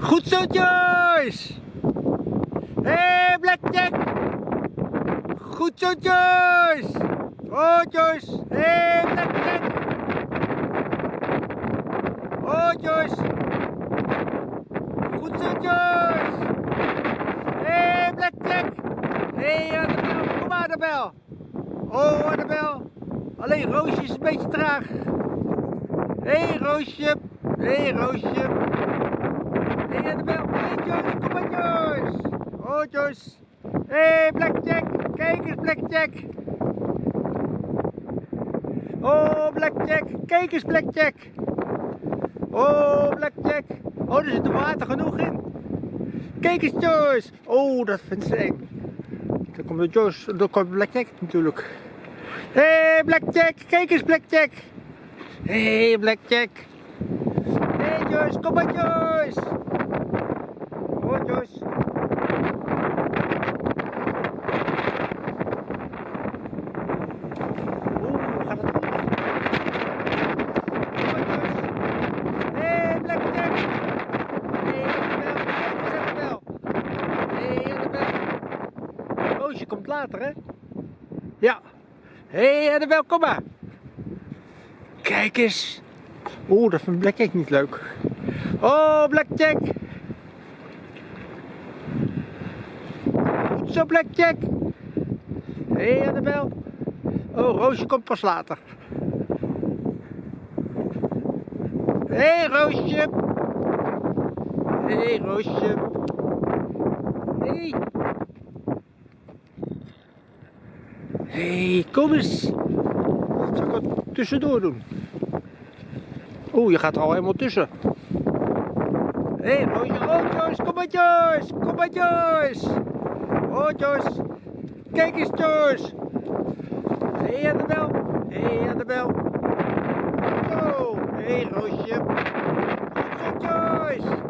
Goed zo, Joyce! Hé, hey, Blackjack! Goed zo, Joyce! Oh, Joyce! Hé, hey, Blackjack! Oh, Joyce! Goed zo, Joyce! Hé, hey, Blackjack! Hé, hey, Annabel! Kom Annabel! Oh, Annabel! Alleen Roosje is een beetje traag. Hé, hey, Roosje! Hé, hey, Roosje! Hey, Annabel! Hé, hey, Joyce! Kom maar, Joyce! Hé, hey, Blackjack! Kijk eens, Blackjack! Oh, Blackjack! Kijk eens, Blackjack! Oh, Blackjack! Oh, er zit er water genoeg in. Kijk eens, Joyce! Oh, dat vindt ze eng. Dan komt de Joyce, dan komt Blackjack natuurlijk. Hé, hey, Blackjack! Kijk eens, Blackjack! Hé, hey, Blackjack! Hé, hey, Joyce! Kom maar, Joyce! Oeh, gaat het goed? Kom maar, Joyce! Hé, hey, Blackjack! Hé, Annabel! Kijk eens, Annabel! Hé, Annabel! Roosje komt later, hè? Ja. Hé, hey, Annabel, kom maar! Kijk eens! Oeh, dat vindt Blackjack niet leuk. Oh, Blackjack! Goed zo, Blackjack! Hé, hey, Annabel! Oh, Roosje komt pas later. Hé, hey, Roosje! Hé, hey, Roosje! Hé! Hé, kom eens! Zal ik wat tussendoor doen? Oeh, je gaat er al helemaal tussen. Hé, hey, Roosje. Joyce, kom maar, Joyce. Kom maar, Joyce. Oh, Joyce. Kijk eens, Joyce. Hé, hey, Annabel. Hé, hey, Annabel. Oh, hé, hey, Roosje. Goed zo, Joyce.